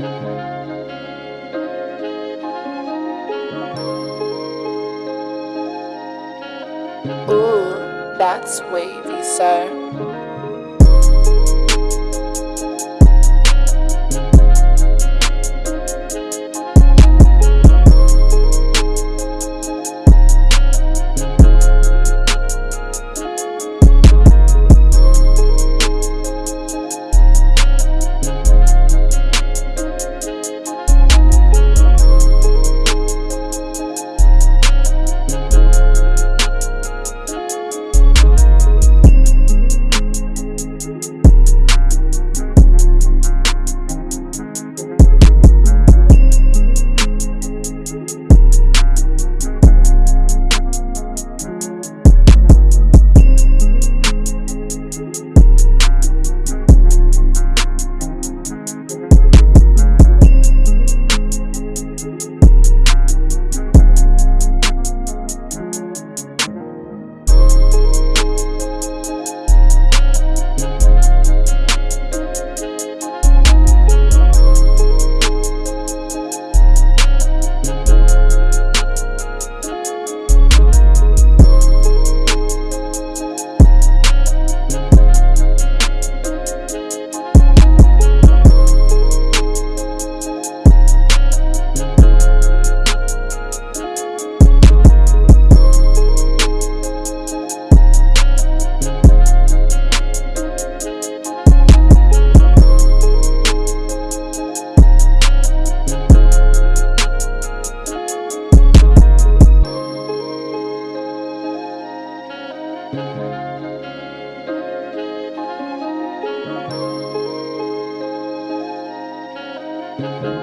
Ooh, that's wavy, sir. Thank